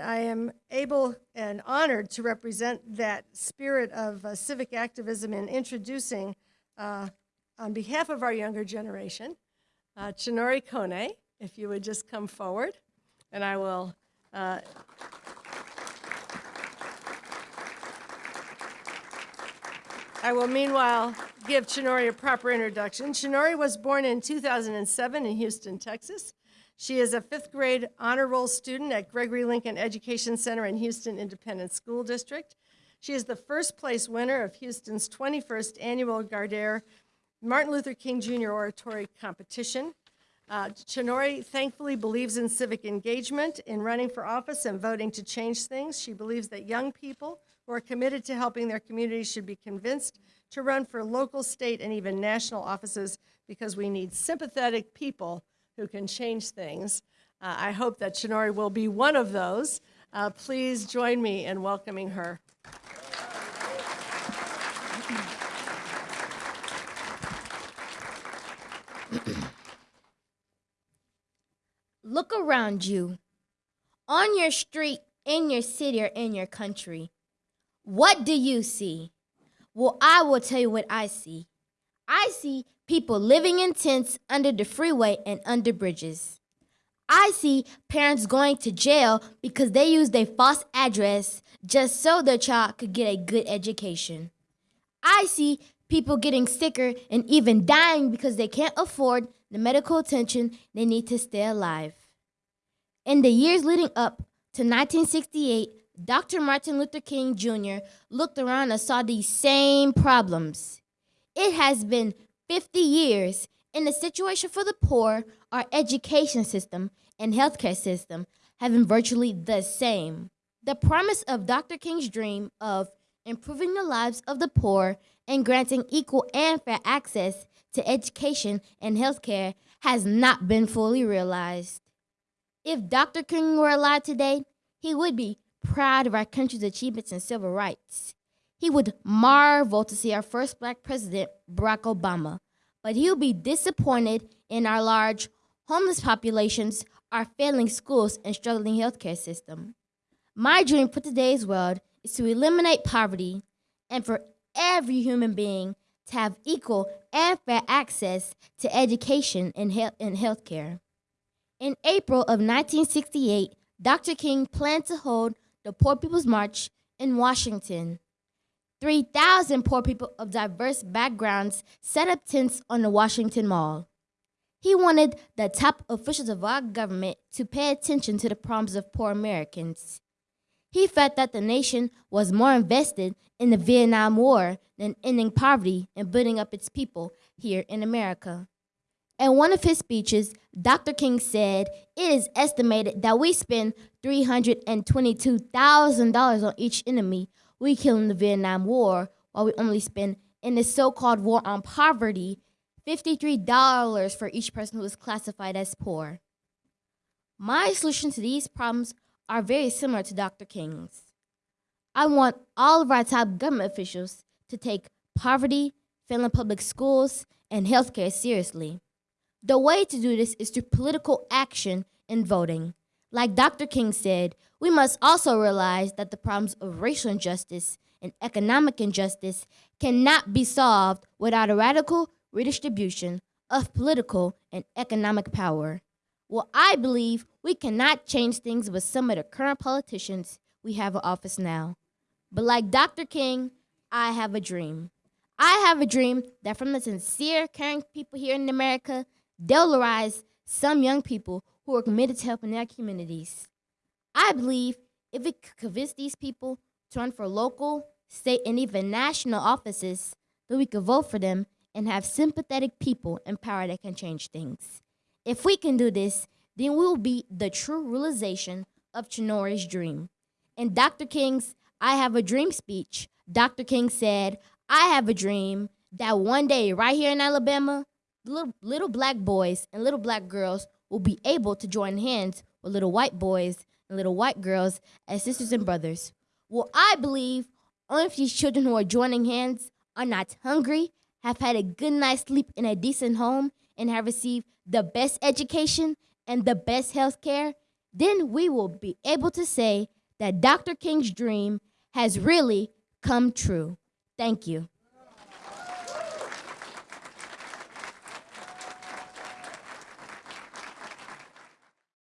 I am able and honored to represent that spirit of uh, civic activism in introducing, uh, on behalf of our younger generation, uh, Chinori Kone, if you would just come forward, and I will. uh, I will meanwhile give Chinori a proper introduction. Chinori was born in 2007 in Houston, Texas. She is a fifth grade honor roll student at Gregory Lincoln Education Center in Houston Independent School District. She is the first place winner of Houston's 21st annual Gardere Martin Luther King Jr. Oratory Competition. Uh, Chinori thankfully believes in civic engagement, in running for office and voting to change things. She believes that young people who are committed to helping their communities should be convinced to run for local, state, and even national offices because we need sympathetic people who can change things. Uh, I hope that Chinori will be one of those. Uh, please join me in welcoming her. Look around you. On your street, in your city, or in your country. What do you see? Well, I will tell you what I see. I see people living in tents under the freeway and under bridges. I see parents going to jail because they used a false address just so their child could get a good education. I see people getting sicker and even dying because they can't afford the medical attention they need to stay alive. In the years leading up to 1968, Dr. Martin Luther King Jr. looked around and saw these same problems. It has been 50 years, and the situation for the poor, our education system, and healthcare system have been virtually the same. The promise of Dr. King's dream of improving the lives of the poor and granting equal and fair access to education and healthcare has not been fully realized. If Dr. King were alive today, he would be proud of our country's achievements in civil rights. He would marvel to see our first black president, Barack Obama, but he would be disappointed in our large homeless populations, our failing schools, and struggling healthcare system. My dream for today's world is to eliminate poverty and for every human being to have equal and fair access to education and, health and healthcare. In April of 1968, Dr. King planned to hold the Poor People's March in Washington. 3,000 poor people of diverse backgrounds set up tents on the Washington Mall. He wanted the top officials of our government to pay attention to the problems of poor Americans. He felt that the nation was more invested in the Vietnam War than ending poverty and building up its people here in America. In one of his speeches, Dr. King said it is estimated that we spend $322,000 on each enemy we kill in the Vietnam War, while we only spend in the so-called war on poverty $53 for each person who is classified as poor. My solution to these problems are very similar to Dr. King's. I want all of our top government officials to take poverty, failing public schools, and healthcare seriously. The way to do this is through political action and voting. Like Dr. King said, we must also realize that the problems of racial injustice and economic injustice cannot be solved without a radical redistribution of political and economic power. Well, I believe we cannot change things with some of the current politicians we have in office now. But like Dr. King, I have a dream. I have a dream that from the sincere, caring people here in America, they'll rise some young people who are committed to helping their communities. I believe if we could convince these people to run for local, state, and even national offices, that we could vote for them and have sympathetic people in power that can change things. If we can do this, then we will be the true realization of Chinori's dream. In Dr. King's I Have a Dream speech, Dr. King said, I have a dream that one day right here in Alabama, little, little black boys and little black girls will be able to join hands with little white boys and little white girls as sisters and brothers. Well, I believe only if these children who are joining hands are not hungry, have had a good night's sleep in a decent home, and have received the best education and the best health care, then we will be able to say that Dr. King's dream has really come true. Thank you.